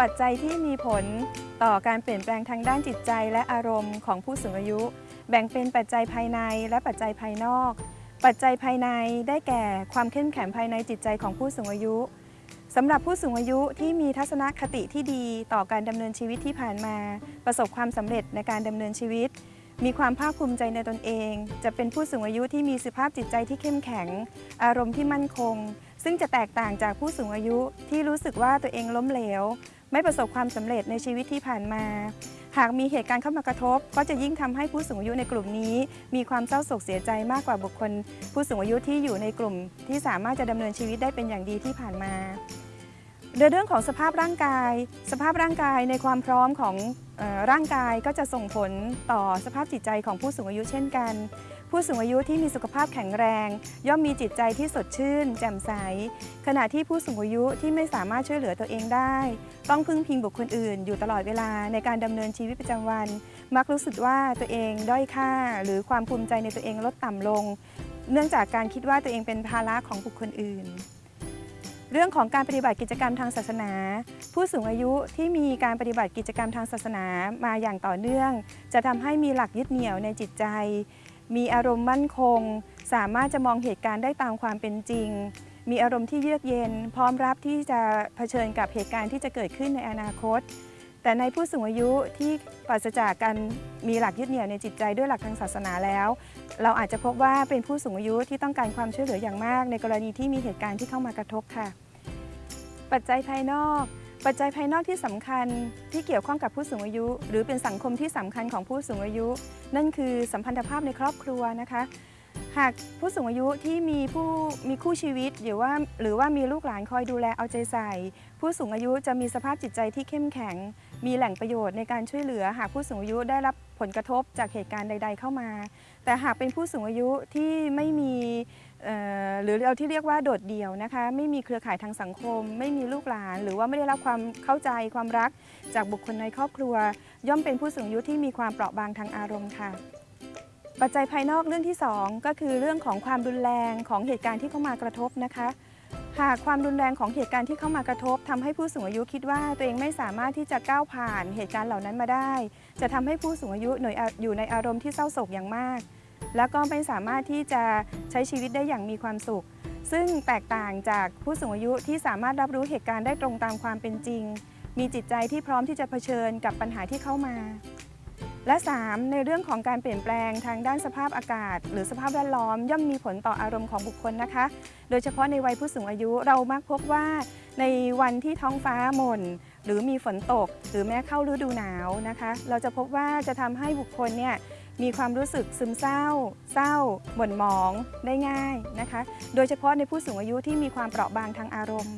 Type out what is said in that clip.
ปัจจัยที่มีผลต่อการเปลี่ยนแปลงทางด้านจิตใจ และอารมณ์ของผู้สูงอายุ แบ่งเป็นปัจจัยภายในและปัจจัยภายนอก ปัจจัยภายในได้แก่ความเข้มแข็งภายในจิตใจของผู้สูงอายุสำหรับผู้สูงอายุที่มีทัศนคติที่ดีต่อการดำเนินชีวิตที่ผ่านมา ประสบความสำเร็จในการดำเนินชีวิต มีความภาคภูมิใจในตนเอง จะเป็นผู้สูงอายุที่มีสภาพจิตใจที่เข้มแข็ง อารมณ์ที่มั่นคง ซึ่งจะแตกต่างจากผู้สูงอายุที่รู้สึกว่าตัวเองล้มเหลว ไม่ประสบความสำเร็จในชีวิตที่ผ่านมา หากมีเหตุการณ์เข้ามากระทบ ก็จะยิ่งทำให้ผู้สูงอายุในกลุ่มนี้ มีความเศร้าโศกเสียใจมากกว่าบุคคล ผู้สูงอายุที่อยู่ในกลุ่ม ที่สามารถจะดำเนินชีวิตได้เป็นอย่างดีที่ผ่านมาในเรื่องของสภาพร่างกาย สภาพร่างกายในความพร้อมของออร่างกายก็จะส่งผลต่อสภาพจิตใจของผู้สูงอายุเช่นกัน ผู้สูงอายุที่มีสุขภาพแข็งแรง ย่อมมีจิตใจที่สดชื่น แจ่มใส ขณะที่ผู้สูงอายุที่ไม่สามารถช่วยเหลือตัวเองได้ ต้องพึ่งพิงบุคคลอื่น อยู่ตลอดเวลาในการดำเนินชีวิตประจำวัน มักรู้สึกว่าตัวเองด้อยค่า หรือความภูมิใจในตัวเองลดต่ำลง เนื่องจากการคิดว่าตัวเองเป็นภาระของบุคคลอื่นเรื่องของการปฏิบัติกิจกรรมทางศาสนา ผู้สูงอายุที่มีการปฏิบัติกิจกรรมทางศาสนามาอย่างต่อเนื่อง จะทำให้มีหลักยึดเหนี่ยวในจิตใจ มีอารมณ์มั่นคง สามารถจะมองเหตุการณ์ได้ตามความเป็นจริง มีอารมณ์ที่เยือกเย็น พร้อมรับที่จะเผชิญกับเหตุการณ์ที่จะเกิดขึ้นในอนาคต แต่ในผู้สูงอายุที่ปราศจากการมีหลักยึดเหนี่ยวในจิตใจด้วยหลักทางศาสนาแล้ว เราอาจจะพบว่าเป็นผู้สูงอายุที่ต้องการความช่วยเหลืออย่างมาก ในกรณีที่มีเหตุการณ์ที่เข้ามากระทบค่ะ ปัจจัยภายนอก ปัจจัยภายนอกที่สำคัญที่เกี่ยวข้องกับผู้สูงอายุ หรือเป็นสังคมที่สำคัญของผู้สูงอายุ นั่นคือสัมพันธภาพในครอบครัวนะคะ หากผู้สูงอายุที่มีผู้มีคู่ชีวิตหรือว่าหรือว่ามีลูกหลานคอยดูแลเอาใจใส่ ผู้สูงอายุจะมีสภาพจิตใจที่เข้มแข็ง มีแหล่งประโยชน์ในการช่วยเหลือ หากผู้สูงอายุได้รับผลกระทบจากเหตุการณ์ใด ๆ เข้ามา แต่หากเป็นผู้สูงอายุที่ไม่มีเอ่อหรือเราที่เรียกว่าโดดเดี่ยวนะคะ ไม่มีเครือข่ายทางสังคม ไม่มีลูกหลาน หรือว่าไม่ได้รับความเข้าใจความรักจากบุคคลในครอบครัว ย่อมเป็นผู้สูงอายุที่มีความเปราะบางทางอารมณ์ค่ะ ปัจจัยภายนอกเรื่องที่ 2 ก็คือเรื่องของความรุนแรงของเหตุการณ์ที่เข้ามากระทบนะคะ หากความรุนแรงของเหตุการณ์ที่เข้ามากระทบทำให้ผู้สูงอายุคิดว่าตัวเองไม่สามารถที่จะก้าวผ่านเหตุการณ์เหล่านั้นมาได้ จะทำให้ผู้สูงอายุหน่วยอยู่ในอารมณ์ที่เศร้าโศกอย่างมาก แล้วก็ไม่สามารถที่จะใช้ชีวิตได้อย่างมีความสุข ซึ่งแตกต่างจากผู้สูงอายุที่สามารถรับรู้เหตุการณ์ได้ตรงตามความเป็นจริง มีจิตใจที่พร้อมที่จะเผชิญกับปัญหาที่เข้ามา และ 3. ในเรื่องของการเปลี่ยนแปลงทางด้านสภาพอากาศ หรือสภาพแวดล้อม ย่อมมีผลต่ออารมณ์ของบุคคลนะคะ โดยเฉพาะในวัยผู้สูงอายุเรามักพบว่าในวันที่ท้องฟ้าหม่นหรือมีฝนตก หรือแม้เข้าฤดูหนาวนะคะ เราจะพบว่าจะทำให้บุคคลเนี่ยมีความรู้สึกซึมเศร้า เศร้า หม่นหมอง ได้ง่ายนะคะ โดยเฉพาะในผู้สูงอายุที่มีความเปราะบางทางอารมณ์